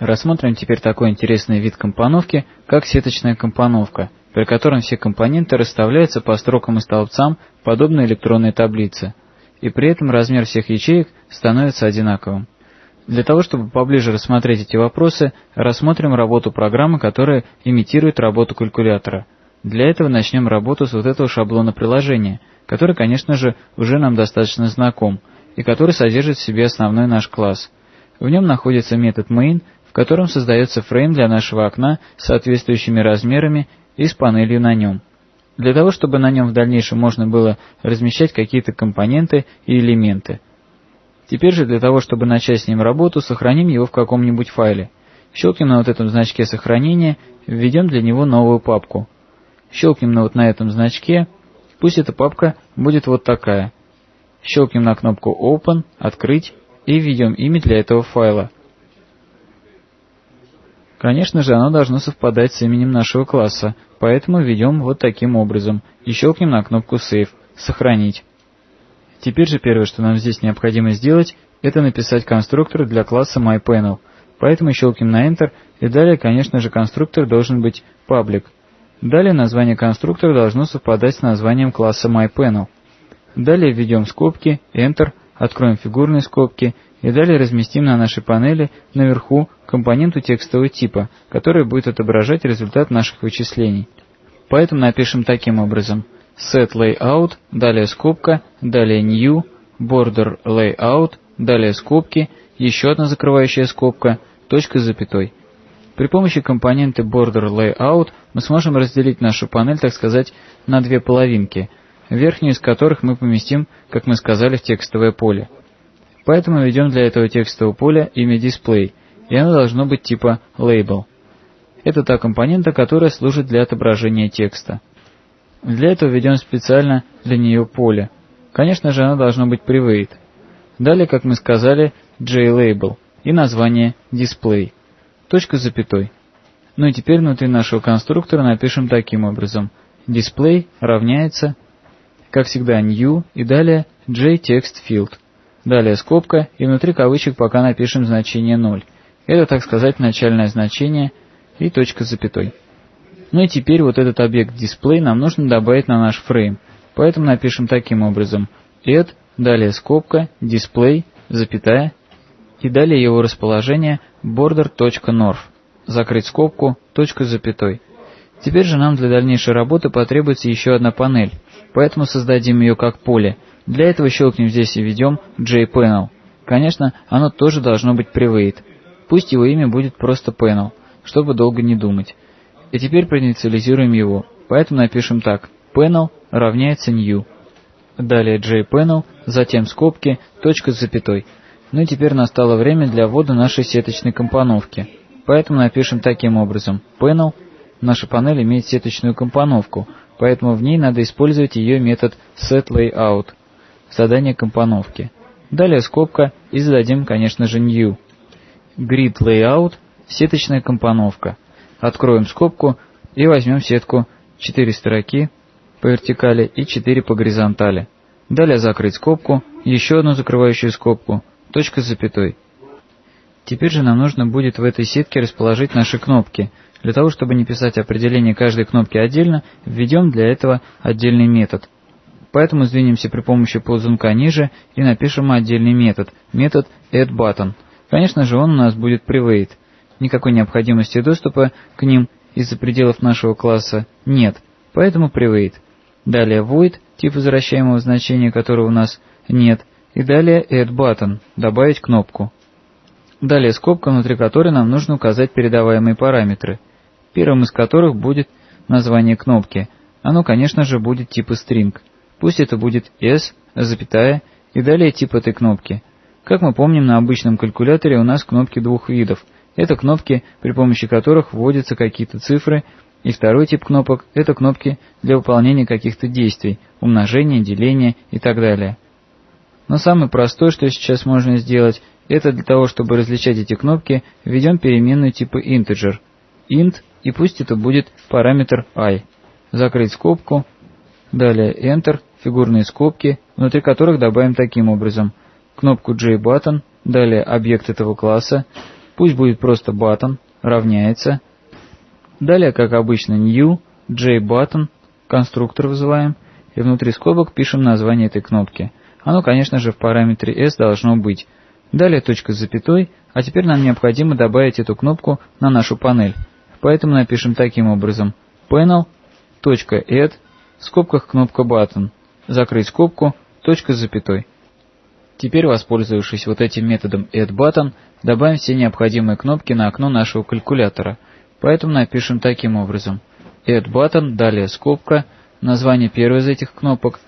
Рассмотрим теперь такой интересный вид компоновки, как сеточная компоновка, при котором все компоненты расставляются по строкам и столбцам, подобно электронной таблице, и при этом размер всех ячеек становится одинаковым. Для того, чтобы поближе рассмотреть эти вопросы, рассмотрим работу программы, которая имитирует работу калькулятора. Для этого начнем работу с вот этого шаблона приложения, который, конечно же, уже нам достаточно знаком, и который содержит в себе основной наш класс. В нем находится метод main, котором создается фрейм для нашего окна с соответствующими размерами и с панелью на нем. Для того, чтобы на нем в дальнейшем можно было размещать какие-то компоненты и элементы. Теперь же для того, чтобы начать с ним работу, сохраним его в каком-нибудь файле. Щелкнем на вот этом значке сохранения, введем для него новую папку. Щелкнем на вот на этом значке, пусть эта папка будет вот такая. Щелкнем на кнопку Open, Открыть и введем имя для этого файла. Конечно же, оно должно совпадать с именем нашего класса, поэтому введем вот таким образом и щелкнем на кнопку Save, Сохранить. Теперь же первое, что нам здесь необходимо сделать, это написать конструктор для класса MyPanel. Поэтому щелкнем на Enter, и далее, конечно же, конструктор должен быть public. Далее название конструктора должно совпадать с названием класса MyPanel. Далее введем скобки, Enter, откроем фигурные скобки и далее разместим на нашей панели наверху компоненту текстового типа, который будет отображать результат наших вычислений. Поэтому напишем таким образом set layout, далее скобка, далее new, border layout, далее скобки, еще одна закрывающая скобка, точка с запятой. При помощи компонента border layout мы сможем разделить нашу панель, так сказать, на две половинки – верхнюю из которых мы поместим, как мы сказали, в текстовое поле. Поэтому введем для этого текстового поля имя display, и оно должно быть типа label. Это та компонента, которая служит для отображения текста. Для этого введем специально для нее поле. Конечно же, оно должно быть private. Далее, как мы сказали, JLabel и название display. Точка с запятой. Ну и теперь внутри нашего конструктора напишем таким образом. Display равняется как всегда new и далее JTextField. Далее скобка и внутри кавычек пока напишем значение 0. Это, так сказать, начальное значение и точка с запятой. Ну и теперь вот этот объект display нам нужно добавить на наш фрейм. Поэтому напишем таким образом add, далее скобка, display, запятая, и далее его расположение border.north. Закрыть скобку, точка с запятой. Теперь же нам для дальнейшей работы потребуется еще одна панель, поэтому создадим ее как поле. Для этого щелкнем здесь и введем JPanel. Конечно, оно тоже должно быть private. Пусть его имя будет просто panel, чтобы долго не думать. И теперь проинициализируем его, поэтому напишем так. Panel равняется new. Далее JPanel, затем скобки, точка с запятой. Ну и теперь настало время для ввода нашей сеточной компоновки. Поэтому напишем таким образом. Panel Наша панель имеет сеточную компоновку, поэтому в ней надо использовать ее метод setLayout – задание компоновки. Далее скобка и зададим, конечно же, new. Grid Layout – сеточная компоновка. Откроем скобку и возьмем сетку 4 строки по вертикали и 4 по горизонтали. Далее закрыть скобку, еще одну закрывающую скобку, точка с запятой. Теперь же нам нужно будет в этой сетке расположить наши кнопки – для того, чтобы не писать определение каждой кнопки отдельно, введем для этого отдельный метод. Поэтому сдвинемся при помощи ползунка ниже и напишем отдельный метод, метод addButton. Конечно же, он у нас будет private. Никакой необходимости доступа к ним из-за пределов нашего класса нет, поэтому private. Далее void, тип возвращаемого значения которого у нас нет, и далее addButton, добавить кнопку. Далее скобка, внутри которой нам нужно указать передаваемые параметры – первым из которых будет название кнопки. Оно, конечно же, будет типа string. Пусть это будет s, запятая, и далее тип этой кнопки. Как мы помним, на обычном калькуляторе у нас кнопки двух видов. Это кнопки, при помощи которых вводятся какие-то цифры, и второй тип кнопок – это кнопки для выполнения каких-то действий, умножения, деления и так далее. Но самое простое, что сейчас можно сделать, это для того, чтобы различать эти кнопки, введем переменную типа integer. int и пусть это будет параметр i. Закрыть скобку, далее Enter, фигурные скобки, внутри которых добавим таким образом кнопку JButton, далее объект этого класса, Пусть будет просто button, равняется. Далее, как обычно, new, jButton, конструктор вызываем, и внутри скобок пишем название этой кнопки. Оно, конечно же, в параметре s должно быть. Далее точка с запятой, а теперь нам необходимо добавить эту кнопку на нашу панель. Поэтому напишем таким образом panel.add, в скобках кнопка button, закрыть скобку, точка с запятой. Теперь, воспользовавшись вот этим методом addButton, добавим все необходимые кнопки на окно нашего калькулятора. Поэтому напишем таким образом. addButton, далее скобка, название первой из этих кнопок.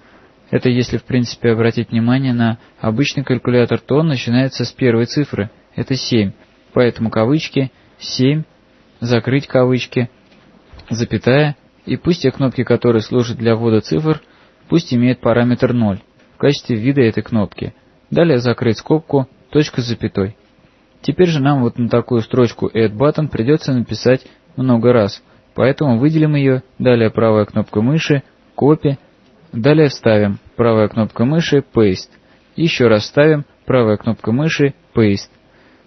Это если в принципе обратить внимание на обычный калькулятор, то он начинается с первой цифры, это 7. Поэтому кавычки 7, закрыть кавычки, запятая, и пусть те кнопки, которые служат для ввода цифр, пусть имеют параметр 0 в качестве вида этой кнопки. Далее закрыть скобку, точка с запятой. Теперь же нам вот на такую строчку Add Button придется написать много раз, поэтому выделим ее, далее правая кнопка мыши, Copy, далее вставим правая кнопка мыши, Paste, еще раз вставим правая кнопка мыши, Paste.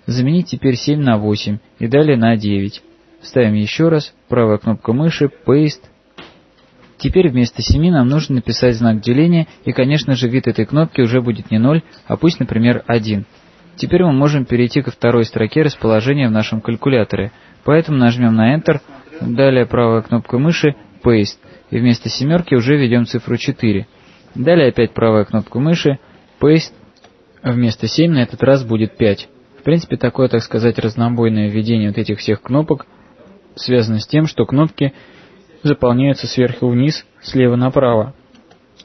Заменить теперь 7 на 8 и далее на 9. Ставим еще раз, правая кнопка мыши, Paste, Теперь вместо 7 нам нужно написать знак деления, и, конечно же, вид этой кнопки уже будет не 0, а пусть, например, 1. Теперь мы можем перейти ко второй строке расположения в нашем калькуляторе, поэтому нажмем на Enter, далее правая кнопка мыши Paste, и вместо семерки уже введем цифру 4. Далее опять правая кнопка мыши Paste, вместо 7 на этот раз будет 5. В принципе, такое, так сказать, разнобойное введение вот этих всех кнопок связано с тем, что кнопки заполняются сверху вниз, слева направо.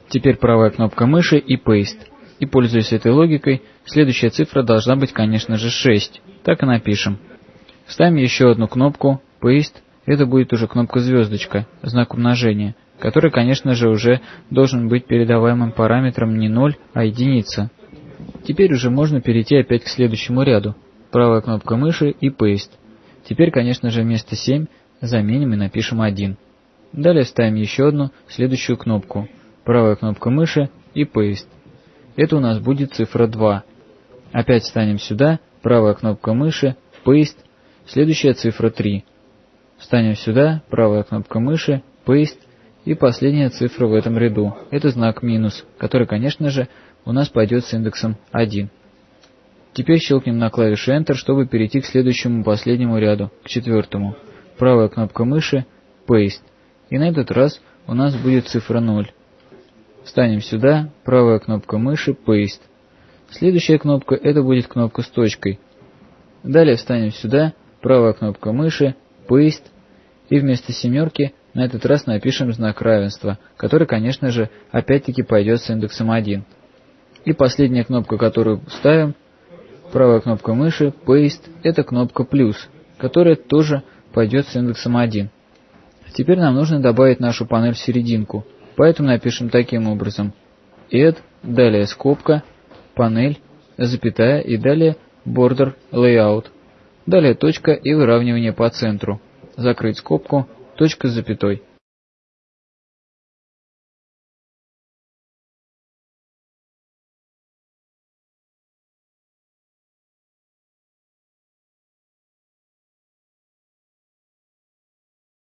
Теперь правая кнопка мыши и Paste. И пользуясь этой логикой, следующая цифра должна быть, конечно же, 6. Так и напишем. Ставим еще одну кнопку Paste. Это будет уже кнопка звездочка, знак умножения, который, конечно же, уже должен быть передаваемым параметром не 0, а единица. Теперь уже можно перейти опять к следующему ряду. Правая кнопка мыши и Paste. Теперь, конечно же, вместо 7 заменим и напишем 1. Далее ставим еще одну, следующую кнопку. Правая кнопка мыши и Paste. Это у нас будет цифра 2. Опять станем сюда, правая кнопка мыши, Paste, следующая цифра 3. Встанем сюда, правая кнопка мыши, Paste, и последняя цифра в этом ряду. Это знак минус, который, конечно же, у нас пойдет с индексом 1. Теперь щелкнем на клавишу Enter, чтобы перейти к следующему последнему ряду, к четвертому. Правая кнопка мыши, Paste. И на этот раз у нас будет цифра 0. Встанем сюда, правая кнопка мыши, Paste. Следующая кнопка это будет кнопка с точкой. Далее встанем сюда, правая кнопка мыши, Paste. И вместо семерки на этот раз напишем знак равенства, который, конечно же, опять-таки пойдет с индексом 1. И последняя кнопка, которую ставим, правая кнопка мыши, Paste, это кнопка плюс, которая тоже пойдет с индексом 1. Теперь нам нужно добавить нашу панель в серединку, поэтому напишем таким образом. add, далее скобка, панель, запятая и далее border layout. Далее точка и выравнивание по центру. Закрыть скобку, точка с запятой.